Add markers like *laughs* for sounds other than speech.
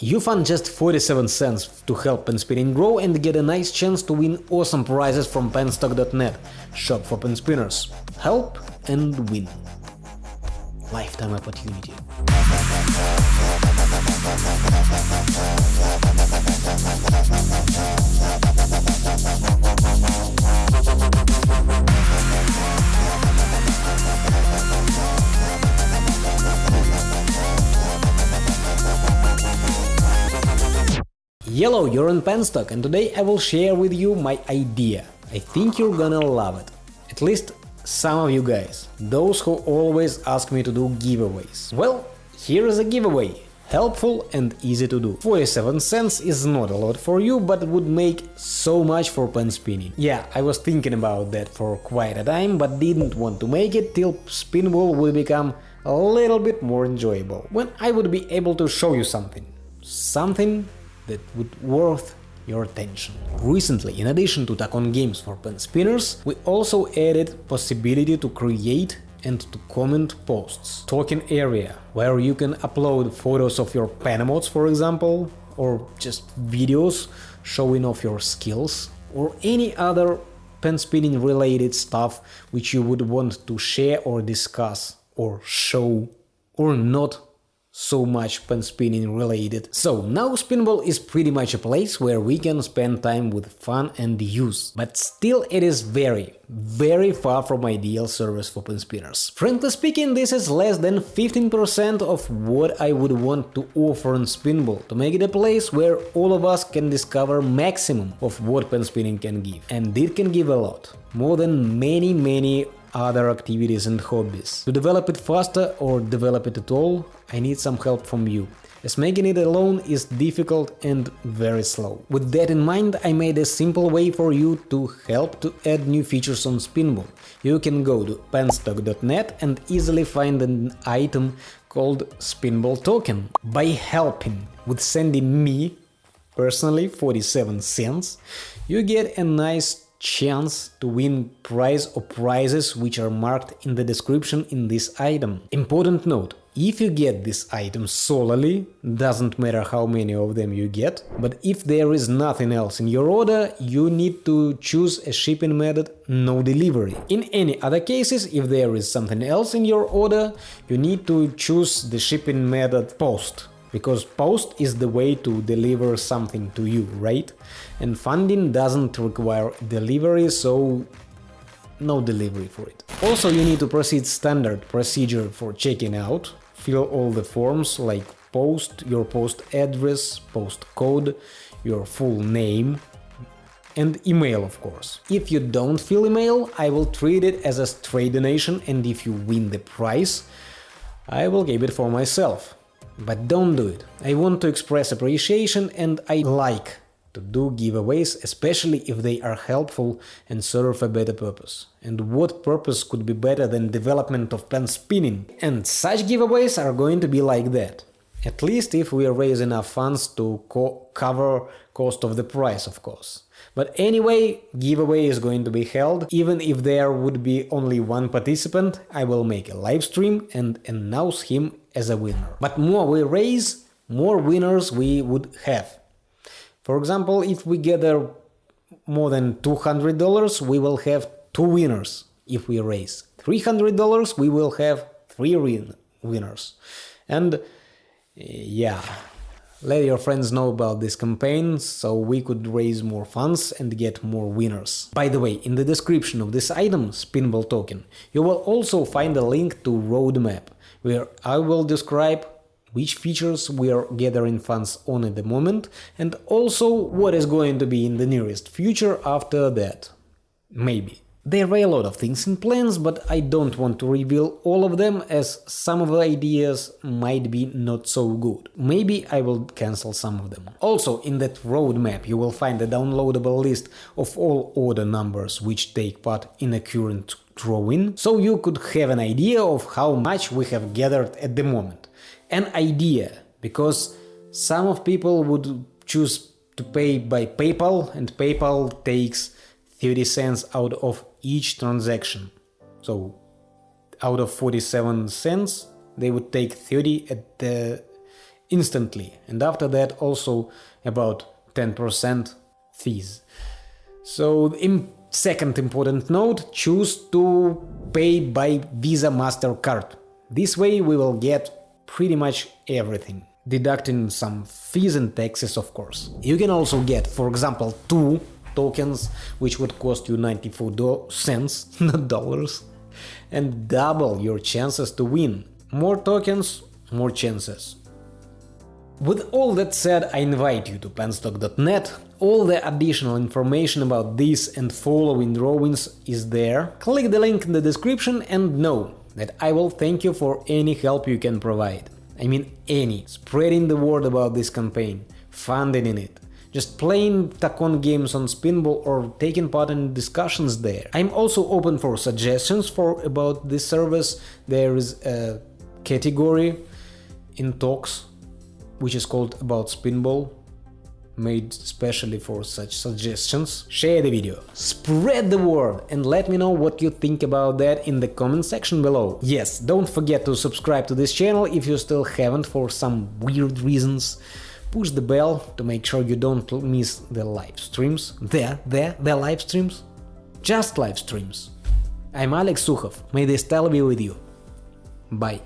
You fund just 47 cents to help Pen Spinning grow and get a nice chance to win awesome prizes from penstock.net, shop for pen spinners. Help and win. Lifetime opportunity. Yellow, you're on Penstock and today I will share with you my idea. I think you're gonna love it. At least some of you guys, those who always ask me to do giveaways. Well, here is a giveaway. Helpful and easy to do. 47 cents is not a lot for you, but it would make so much for pen spinning. Yeah, I was thinking about that for quite a time, but didn't want to make it till Spinball would become a little bit more enjoyable. When I would be able to show you something. Something that would worth your attention. Recently, in addition to Tacon games for pen spinners, we also added possibility to create and to comment posts. Token area, where you can upload photos of your pen mods, for example, or just videos showing off your skills, or any other pen spinning related stuff which you would want to share or discuss, or show, or not so much pen spinning related. So now Spinball is pretty much a place where we can spend time with fun and use, but still it is very, very far from ideal service for pen spinners. Frankly speaking, this is less than 15% of what I would want to offer on Spinball to make it a place where all of us can discover maximum of what pen spinning can give. And it can give a lot, more than many many other activities and hobbies. To develop it faster or develop it at all, I need some help from you, as making it alone is difficult and very slow. With that in mind, I made a simple way for you to help to add new features on Spinball. You can go to penstock.net and easily find an item called Spinball Token. By helping with sending me, personally, 47 cents, you get a nice chance to win prize or prizes which are marked in the description in this item. Important note, if you get this item solely, doesn't matter how many of them you get, but if there is nothing else in your order, you need to choose a shipping method no delivery. In any other cases, if there is something else in your order, you need to choose the shipping method post because post is the way to deliver something to you, right? And funding doesn't require delivery, so no delivery for it. Also, you need to proceed standard procedure for checking out, fill all the forms like post, your post address, post code, your full name, and email of course. If you don't fill email, I will treat it as a straight donation and if you win the prize, I will keep it for myself. But don't do it. I want to express appreciation and I like to do giveaways, especially if they are helpful and serve a better purpose. And what purpose could be better than development of pen spinning? And such giveaways are going to be like that. At least if we raise enough funds to co cover cost of the price, of course. But anyway, giveaway is going to be held. Even if there would be only one participant, I will make a live stream and announce him as a winner. But more we raise, more winners we would have. For example, if we gather more than $200, we will have two winners. If we raise $300, we will have three win winners. And eh, yeah, let your friends know about this campaign, so we could raise more funds and get more winners. By the way, in the description of this item, Spinball token, you will also find a link to roadmap, where I will describe which features we are gathering funds on at the moment, and also what is going to be in the nearest future after that. Maybe. There are a lot of things in plans, but I don't want to reveal all of them as some of the ideas might be not so good. Maybe I will cancel some of them. Also, in that roadmap you will find a downloadable list of all order numbers which take part in a current drawing, so you could have an idea of how much we have gathered at the moment. An idea, because some of people would choose to pay by PayPal and PayPal takes 30 cents out of each transaction. So out of 47 cents, they would take 30 at the instantly, and after that also about 10% fees. So, second important note, choose to pay by Visa MasterCard. This way we will get pretty much everything, deducting some fees and taxes, of course. You can also get, for example, two tokens, which would cost you 94 cents, *laughs* not dollars, and double your chances to win. More tokens, more chances. With all that said, I invite you to penstock.net. All the additional information about this and following drawings is there. Click the link in the description and know that I will thank you for any help you can provide. I mean any. Spreading the word about this campaign, funding in it, just playing Tacon games on Spinball or taking part in discussions there. I'm also open for suggestions for about this service. There is a category in talks which is called About Spinball, made specially for such suggestions. Share the video, spread the word and let me know what you think about that in the comment section below. Yes, don't forget to subscribe to this channel if you still haven't for some weird reasons. Push the bell to make sure you don't miss the live streams. There, there, the live streams. Just live streams. I'm Alex Sukhov, may the style be with you. Bye.